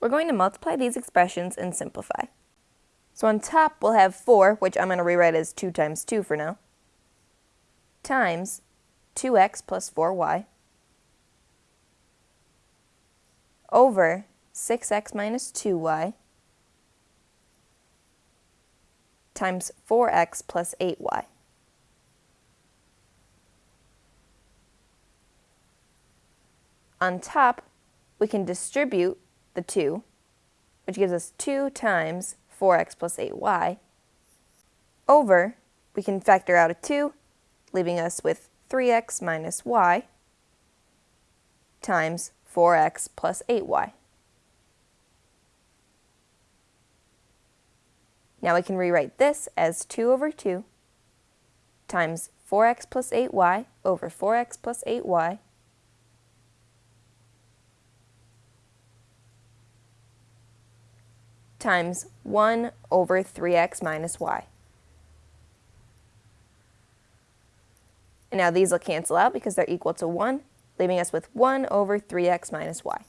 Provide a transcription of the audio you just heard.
We're going to multiply these expressions and simplify. So on top, we'll have 4, which I'm going to rewrite as 2 times 2 for now, times 2x plus 4y over 6x minus 2y times 4x plus 8y. On top, we can distribute the 2, which gives us 2 times 4x plus 8y, over, we can factor out a 2, leaving us with 3x minus y times 4x plus 8y. Now we can rewrite this as 2 over 2 times 4x plus 8y over 4x plus 8y times 1 over 3x minus y. And now these will cancel out because they're equal to 1, leaving us with 1 over 3x minus y.